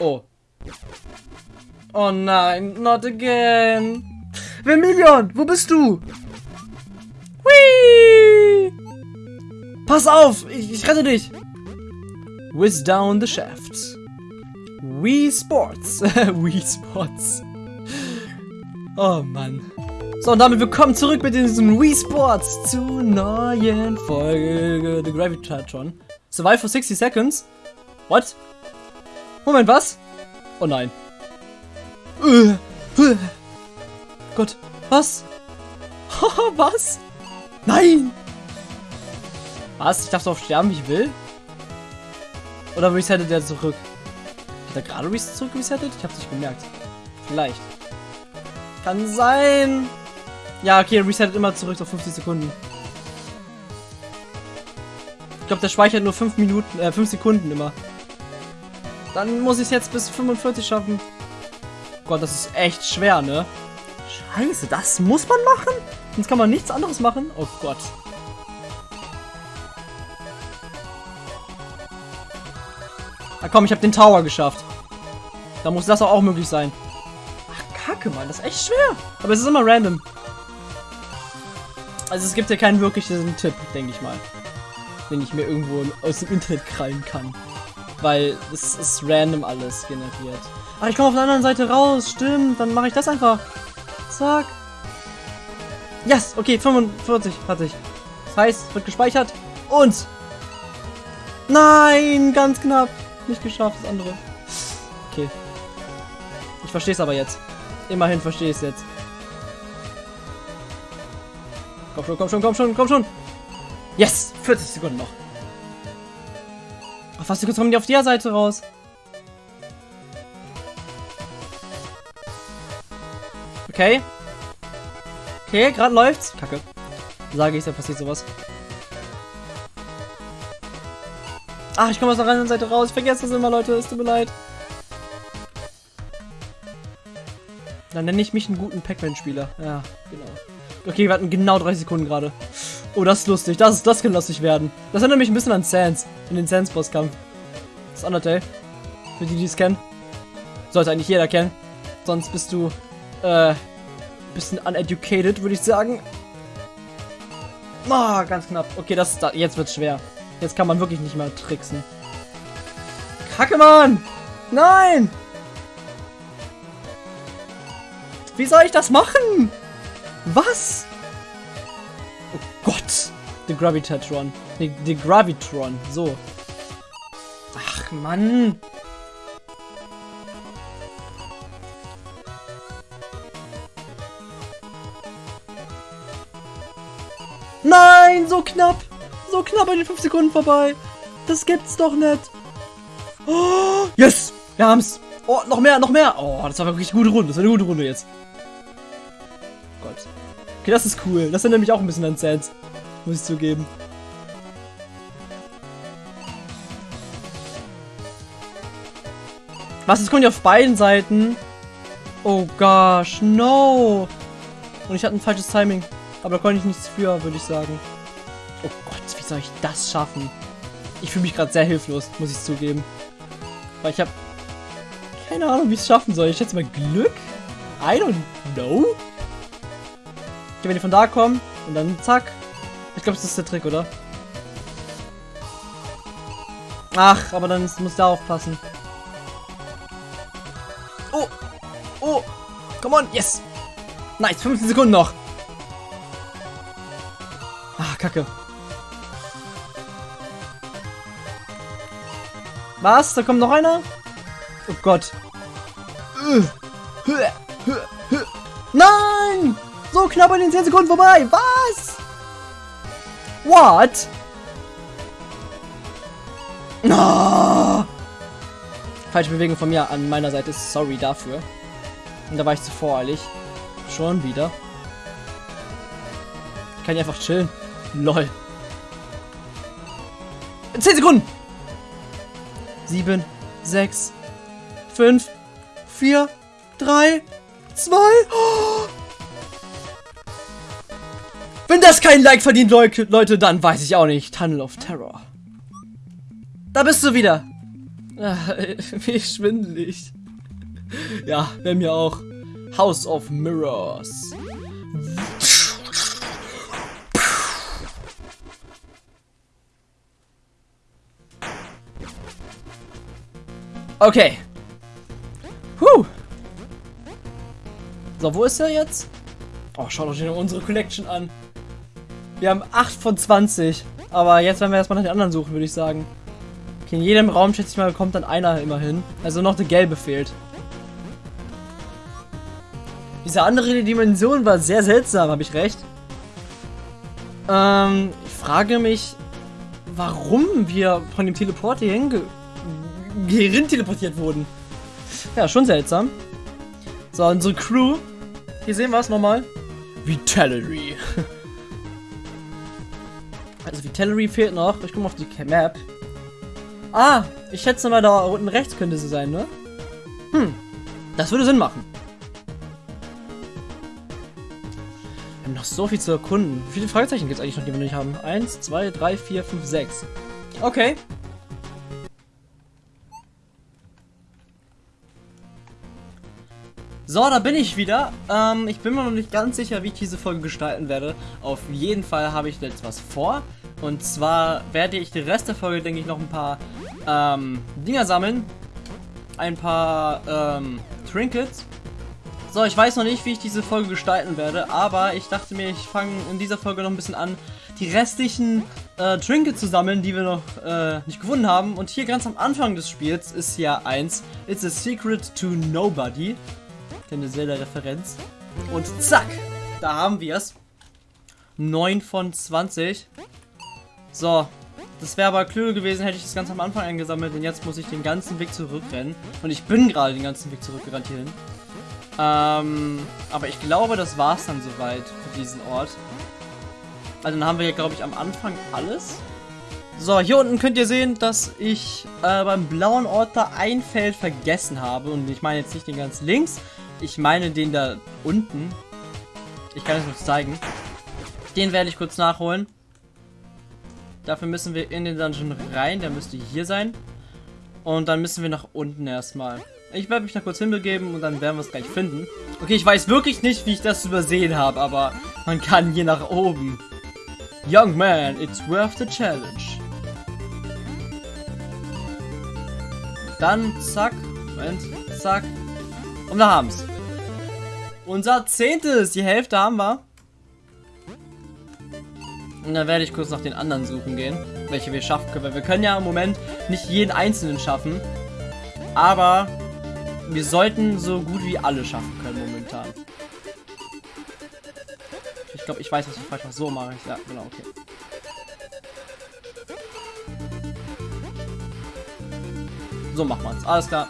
Oh. Oh nein, not again. Vermilion, wo bist du? Whee! Pass auf, ich, ich rette dich. Whiz down the shafts. Wii Sports. Wii Sports. Oh Mann. So, und damit willkommen zurück mit diesem Wii Sports zu neuen Folge The Gravitatron. Survive for 60 Seconds? What? Moment, was? Oh nein. Uh, uh. Gott, was? was? Nein! Was? Ich darf drauf sterben, wie ich will? Oder resettet der zurück? Hat er gerade res zurück resettet? Ich hab's nicht gemerkt. Vielleicht. Kann sein. Ja, okay, resettet immer zurück auf 50 Sekunden. Ich glaube, der speichert nur 5 Minuten, äh, 5 Sekunden immer. Dann muss ich es jetzt bis 45 schaffen. Gott, das ist echt schwer, ne? Scheiße, das muss man machen? Sonst kann man nichts anderes machen? Oh Gott. Na komm, ich habe den Tower geschafft. Da muss das auch möglich sein. Ach, kacke, Mann. Das ist echt schwer. Aber es ist immer random. Also es gibt ja keinen wirklichen Tipp, denke ich mal. Den ich mir irgendwo aus dem Internet krallen kann. Weil es ist random alles generiert. Ach, ich komme auf der anderen Seite raus. Stimmt, dann mache ich das einfach. Zack. Yes, okay, 45 hatte ich. Das heißt, wird gespeichert. Und... Nein, ganz knapp. Nicht geschafft, das andere. Okay. Ich verstehe es aber jetzt. Immerhin verstehe ich es jetzt. Komm schon, komm schon, komm schon, komm schon. Yes! 40 Sekunden noch. Ach, fast kurz kommen die auf der Seite raus. Okay. Okay, gerade läuft's. Kacke. Sage ich, da passiert sowas. Ach, ich komme aus der anderen Seite raus. Ich vergesse das immer, Leute. Es tut mir leid. Dann nenne ich mich einen guten Pac-Man-Spieler. Ja, genau. Okay, wir hatten genau 30 Sekunden gerade. Oh, das ist lustig. Das, das kann lustig werden. Das erinnert mich ein bisschen an Sans. In den Sans-Bosskampf. Das Undertale. Für die, die es kennen. Sollte eigentlich jeder kennen. Sonst bist du, äh, bisschen uneducated, würde ich sagen. Oh, ganz knapp. Okay, das, da, jetzt wird's schwer. Jetzt kann man wirklich nicht mehr tricksen. Kacke, Mann! Nein! Wie soll ich das machen? Was? Oh Gott! The Gravitatron. The, the Gravitron. So. Ach, Mann! Nein, so knapp. So knapp an den 5 Sekunden vorbei. Das gibt's doch nicht. Oh, yes, wir haben's. Oh, noch mehr, noch mehr. Oh, das war wirklich eine gute Runde. Das war eine gute Runde jetzt. Gott. Okay, das ist cool. Das erinnert mich auch ein bisschen an Sans. Muss ich zugeben. Was, es kommt ja auf beiden Seiten. Oh gosh, no. Und ich hatte ein falsches Timing. Aber da konnte ich nichts für, würde ich sagen. Oh Gott, wie soll ich das schaffen? Ich fühle mich gerade sehr hilflos, muss ich zugeben. Weil ich habe keine Ahnung, wie ich es schaffen soll. Ich schätze mal Glück? I don't know. Okay, wenn die von da kommen und dann zack. Ich glaube, das ist der Trick, oder? Ach, aber dann muss der aufpassen. Come on! Yes! Nice! 15 Sekunden noch! Kacke. Was? Da kommt noch einer? Oh Gott. Nein! So knapp an den 10 Sekunden vorbei. Was? What? No! Falsche Bewegung von mir an meiner Seite. Sorry dafür. Und da war ich zu voreilig. Schon wieder. Ich kann ja einfach chillen. Lol. 10 Sekunden. 7, 6, 5, 4, 3, 2. Wenn das kein Like verdient, Leute, dann weiß ich auch nicht. Tunnel of Terror. Da bist du wieder. Wie schwindelig. Ja, bei mir auch. House of Mirrors. Okay. Huh. So, wo ist er jetzt? Oh, schaut euch unsere Collection an. Wir haben 8 von 20. Aber jetzt werden wir erstmal nach den anderen suchen, würde ich sagen. Okay, in jedem Raum, schätze ich mal, kommt dann einer immerhin. Also noch der gelbe fehlt. Diese andere Dimension war sehr seltsam, habe ich recht. Ähm, ich frage mich, warum wir von dem Teleport hier hinge hierhin teleportiert wurden. Ja, schon seltsam. So, unsere Crew. Hier sehen wir es nochmal. Vitality. also Vitality fehlt noch. Ich komme auf die Map. Ah, ich schätze mal, da unten rechts könnte sie sein, ne? Hm, das würde Sinn machen. Wir haben noch so viel zu erkunden. Wie viele Fragezeichen gibt es eigentlich noch, die wir nicht haben? Eins, zwei, drei, vier, fünf, sechs. Okay. So, da bin ich wieder. Ähm, ich bin mir noch nicht ganz sicher, wie ich diese Folge gestalten werde. Auf jeden Fall habe ich jetzt was vor. Und zwar werde ich den Rest der Folge, denke ich, noch ein paar ähm, Dinger sammeln. Ein paar ähm, Trinkets. So, ich weiß noch nicht, wie ich diese Folge gestalten werde, aber ich dachte mir, ich fange in dieser Folge noch ein bisschen an, die restlichen äh, Trinkets zu sammeln, die wir noch äh, nicht gefunden haben. Und hier ganz am Anfang des Spiels ist ja eins, It's a Secret to Nobody. Keine Zelda-Referenz. Und zack, da haben wir es. 9 von 20. So, das wäre aber klüger gewesen, hätte ich das ganz am Anfang eingesammelt, denn jetzt muss ich den ganzen Weg zurückrennen. Und ich bin gerade den ganzen Weg zurückgerannt hierhin. Ähm, aber ich glaube, das war es dann soweit für diesen Ort. Also dann haben wir hier, glaube ich, am Anfang alles. So, hier unten könnt ihr sehen, dass ich äh, beim blauen Ort da ein Feld vergessen habe. Und ich meine jetzt nicht den ganz links, ich meine den da unten. Ich kann es kurz zeigen. Den werde ich kurz nachholen. Dafür müssen wir in den Dungeon rein. Der müsste hier sein. Und dann müssen wir nach unten erstmal. Ich werde mich da kurz hinbegeben und dann werden wir es gleich finden. Okay, ich weiß wirklich nicht, wie ich das übersehen habe, aber man kann hier nach oben. Young man, it's worth the challenge. Dann, zack, Moment, zack. Und wir haben's. Unser zehntes, die Hälfte haben wir. Und dann werde ich kurz nach den anderen suchen gehen, welche wir schaffen können. Weil wir können ja im Moment nicht jeden einzelnen schaffen. Aber wir sollten so gut wie alle schaffen können momentan. Ich glaube, ich weiß, was ich falsch mache. So mache ich Ja, genau, okay. So macht man es. Alles klar.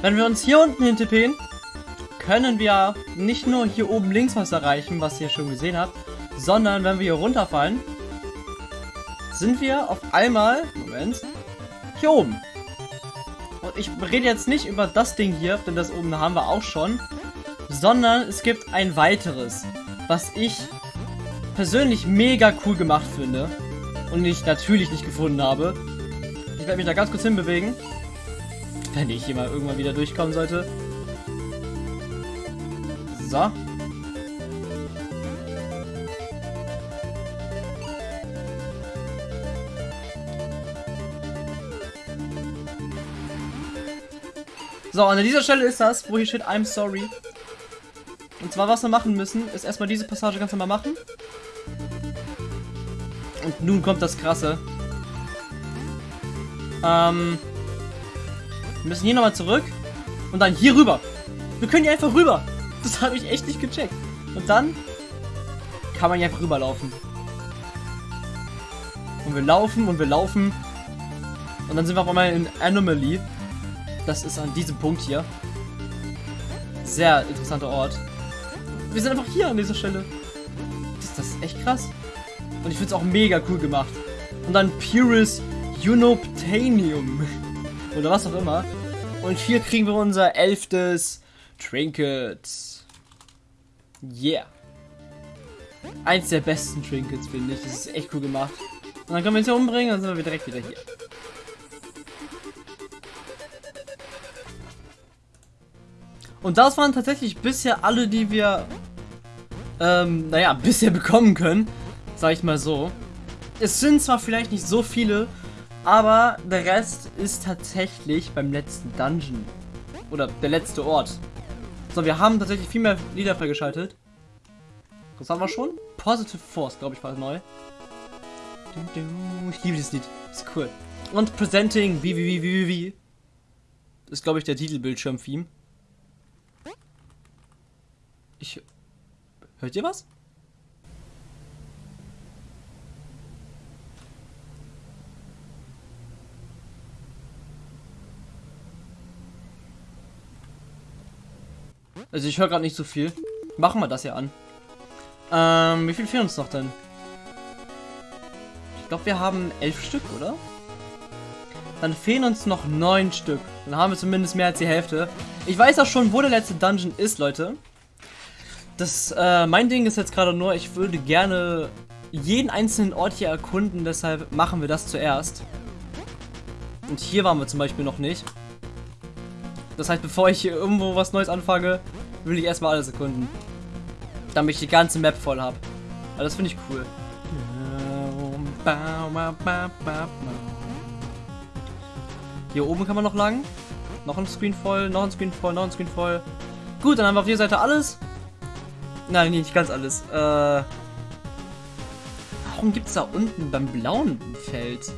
Wenn wir uns hier unten hintippen, können wir nicht nur hier oben links was erreichen, was ihr schon gesehen habt, sondern wenn wir hier runterfallen, sind wir auf einmal, Moment, hier oben. Und ich rede jetzt nicht über das Ding hier, denn das oben haben wir auch schon, sondern es gibt ein weiteres, was ich persönlich mega cool gemacht finde und ich natürlich nicht gefunden habe. Ich werde mich da ganz kurz hinbewegen. Wenn ich hier mal irgendwann wieder durchkommen sollte. So. So, und an dieser Stelle ist das, wo hier steht I'm sorry. Und zwar, was wir machen müssen, ist erstmal diese Passage ganz normal machen. Und nun kommt das Krasse. Ähm, wir müssen hier nochmal zurück. Und dann hier rüber. Wir können hier einfach rüber. Das habe ich echt nicht gecheckt. Und dann kann man hier einfach rüberlaufen. Und wir laufen und wir laufen. Und dann sind wir auf einmal in Anomaly. Das ist an diesem Punkt hier. Sehr interessanter Ort. Wir sind einfach hier an dieser Stelle. Das, das ist echt krass. Und ich finde es auch mega cool gemacht. Und dann Purus Unobtainium. Oder was auch immer. Und hier kriegen wir unser elftes Trinket. Yeah. eins der besten Trinkets, finde ich. Das ist echt cool gemacht. Und dann können wir uns hier umbringen, dann sind wir direkt wieder hier. Und das waren tatsächlich bisher alle, die wir, ähm, naja, bisher bekommen können. Sag ich mal so. Es sind zwar vielleicht nicht so viele, aber der Rest ist tatsächlich beim letzten Dungeon. Oder der letzte Ort. So, wir haben tatsächlich viel mehr Lieder freigeschaltet. Das haben wir schon. Positive Force, glaube ich, war neu. Ich liebe dieses Lied. Ist cool. Und Presenting wie wie wie wie wie. Ist, glaube ich, der Titelbildschirm-Theme. Ich. Hört ihr was? Also ich höre gerade nicht so viel. Machen wir das ja an. Ähm, wie viel fehlen uns noch denn? Ich glaube, wir haben elf Stück, oder? Dann fehlen uns noch neun Stück. Dann haben wir zumindest mehr als die Hälfte. Ich weiß auch schon, wo der letzte Dungeon ist, Leute. Das, äh, mein Ding ist jetzt gerade nur, ich würde gerne jeden einzelnen Ort hier erkunden, deshalb machen wir das zuerst. Und hier waren wir zum Beispiel noch nicht. Das heißt, bevor ich hier irgendwo was Neues anfange, will ich erstmal alles erkunden. Damit ich die ganze Map voll habe. Aber das finde ich cool. Hier oben kann man noch lang. Noch ein Screen voll, noch ein Screen voll, noch ein Screen voll. Gut, dann haben wir auf jeder Seite alles. Nein, nicht ganz alles. Äh, warum gibt es da unten beim blauen Feld?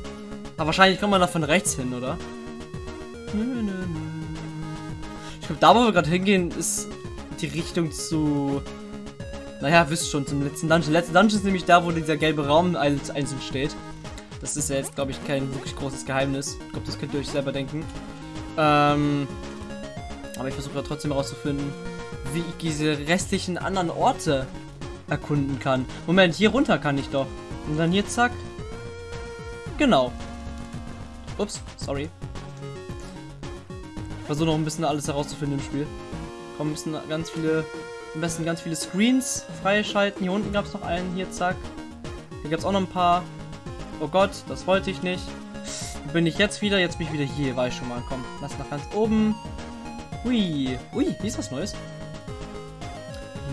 Aber wahrscheinlich kommt man da von rechts hin, oder? Ich glaube, da wo wir gerade hingehen, ist die Richtung zu... Naja, wisst schon, zum letzten Dungeon. Der letzte Dungeon ist nämlich da, wo dieser gelbe Raum einzeln steht. Das ist ja jetzt, glaube ich, kein wirklich großes Geheimnis. Ich glaube, das könnt ihr euch selber denken. Ähm, aber ich versuche trotzdem herauszufinden, wie ich diese restlichen anderen Orte erkunden kann. Moment, hier runter kann ich doch. Und dann hier, zack. Genau. Ups, sorry. Ich versuche noch ein bisschen alles herauszufinden im Spiel. Kommen müssen ganz viele, am besten ganz viele Screens freischalten. Hier unten gab es noch einen, hier, zack. Hier gab es auch noch ein paar. Oh Gott, das wollte ich nicht. Bin ich jetzt wieder? Jetzt bin ich wieder hier, war ich schon mal. Komm, lass nach ganz oben. Ui, ui, hier ist was Neues.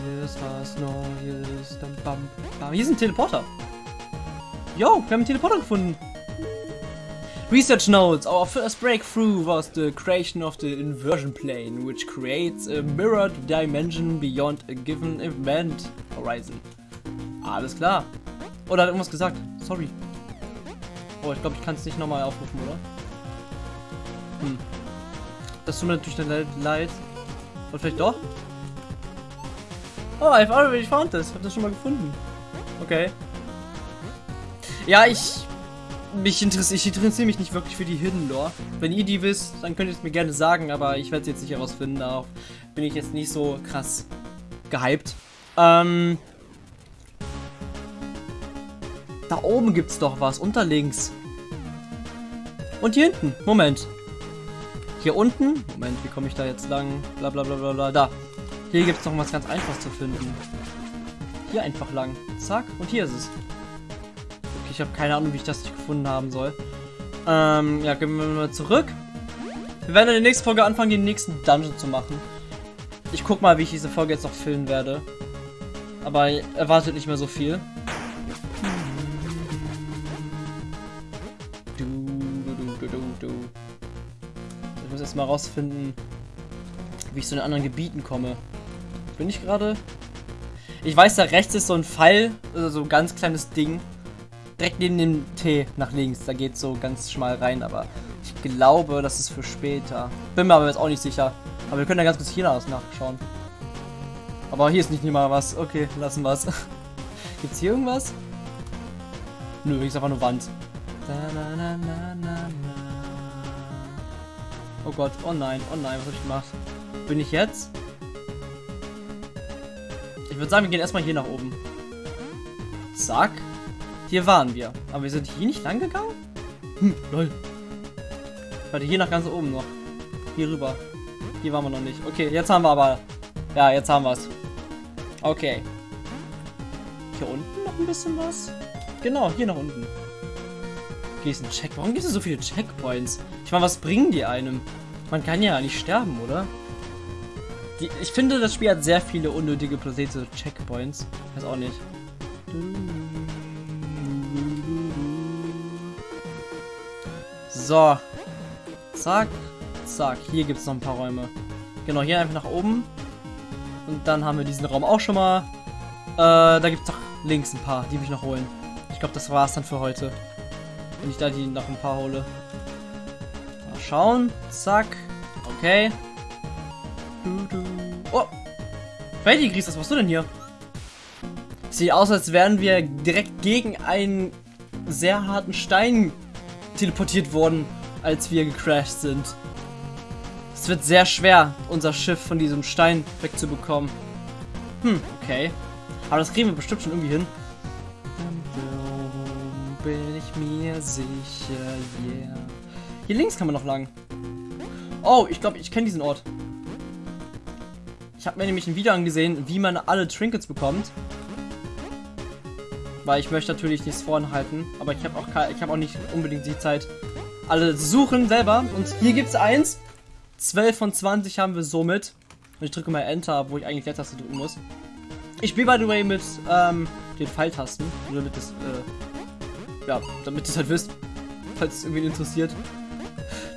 Hier ist was Neues. Bam, bam, bam. Hier ist ein Teleporter. Yo, wir haben einen Teleporter gefunden. Research notes, our first breakthrough was the creation of the inversion plane, which creates a mirrored dimension beyond a given event horizon. Alles klar. Oder hat irgendwas gesagt? Sorry. Oh, ich glaube, ich kann es nicht nochmal aufrufen, oder? Hm. Das tut mir natürlich dann leid. Und vielleicht doch? Oh, I've already found this. Ich habe das schon mal gefunden. Okay. Ja, ich mich interessiere ich interessiere mich nicht wirklich für die Hidden Lore. Wenn ihr die wisst, dann könnt ihr es mir gerne sagen, aber ich werde es jetzt nicht herausfinden. Darauf bin ich jetzt nicht so krass gehypt. Ähm, da oben gibt es doch was, unter links. Und hier hinten, Moment. Hier unten, Moment, wie komme ich da jetzt lang? Bla bla bla bla bla, da. Hier gibt es noch was ganz einfaches zu finden. Hier einfach lang. Zack, und hier ist es. Ich habe keine Ahnung, wie ich das nicht gefunden haben soll. Ähm, ja, gehen wir mal zurück. Wir werden in der nächsten Folge anfangen, den nächsten Dungeon zu machen. Ich guck mal, wie ich diese Folge jetzt noch filmen werde. Aber erwartet nicht mehr so viel. Muss mal rausfinden, wie ich zu den anderen Gebieten komme. Bin ich gerade? Ich weiß, da rechts ist so ein Pfeil, also so ein ganz kleines Ding direkt neben dem T nach links. Da geht so ganz schmal rein, aber ich glaube, das ist für später. Bin mir aber jetzt auch nicht sicher. Aber wir können ja ganz kurz hier nachschauen. Aber hier ist nicht mal was. Okay, lassen wir es. Gibt's hier irgendwas? Nö, hier ist einfach nur Wand. Oh Gott, oh nein, oh nein, was habe ich gemacht? Bin ich jetzt? Ich würde sagen, wir gehen erstmal hier nach oben. Zack. Hier waren wir. Aber wir sind hier nicht lang gegangen? Hm, lol. Warte, hier nach ganz oben noch. Hier rüber. Hier waren wir noch nicht. Okay, jetzt haben wir aber... Ja, jetzt haben wir es. Okay. hier unten noch ein bisschen was? Genau, hier nach unten. Hier ist ein Check. Warum gibt es so viele Checkpoints? Ich meine, was bringen die einem? Man kann ja nicht sterben, oder? Die, ich finde, das Spiel hat sehr viele unnötige platzierte Checkpoints. Weiß auch nicht. So. Zack. Zack. Hier gibt es noch ein paar Räume. Genau, hier einfach nach oben. Und dann haben wir diesen Raum auch schon mal. Äh, da gibt es doch links ein paar, die mich noch holen. Ich glaube, das war es dann für heute. Wenn ich da die noch ein paar hole. Mal schauen. Zack. Okay. Oh. Freddy Gries, was machst du denn hier? Sieht aus, als wären wir direkt gegen einen sehr harten Stein teleportiert worden, als wir gecrashed sind. Es wird sehr schwer, unser Schiff von diesem Stein wegzubekommen. Hm, okay. Aber das kriegen wir bestimmt schon irgendwie hin. Bin ich mir sicher, yeah. Hier links kann man noch lang. Oh, ich glaube, ich kenne diesen Ort. Ich habe mir nämlich ein Video angesehen, wie man alle Trinkets bekommt. Weil ich möchte natürlich nichts vorenthalten, aber ich habe auch, hab auch nicht unbedingt die Zeit, alle zu suchen selber. Und hier gibt es eins. 12 von 20 haben wir somit. Und ich drücke mal Enter, wo ich eigentlich Leertaste drücken muss. Ich spiele, by the way, mit ähm, den Pfeiltasten. Nur damit das, äh, ja, damit ihr es halt wisst. Falls es irgendwie interessiert.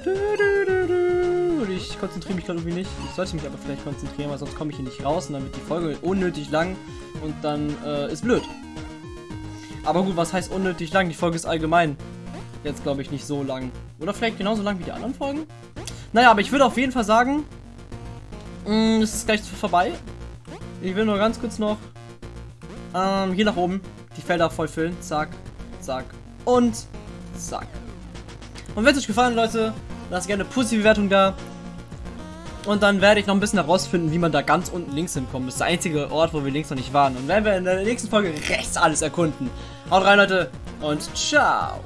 Und ich konzentriere mich gerade irgendwie nicht. Ich sollte mich aber vielleicht konzentrieren, weil sonst komme ich hier nicht raus und dann wird die Folge unnötig lang und dann äh, ist blöd. Aber gut, was heißt unnötig lang? Die Folge ist allgemein jetzt, glaube ich, nicht so lang. Oder vielleicht genauso lang wie die anderen Folgen? Naja, aber ich würde auf jeden Fall sagen, mm, es ist gleich vorbei. Ich will nur ganz kurz noch ähm, hier nach oben die Felder vollfüllen. Zack, zack und zack. Und wenn es euch gefallen, Leute, lasst gerne eine positive Bewertung da. Und dann werde ich noch ein bisschen herausfinden, wie man da ganz unten links hinkommt. Das ist der einzige Ort, wo wir links noch nicht waren. Und werden wir in der nächsten Folge rechts alles erkunden. Haut rein, Leute, und ciao.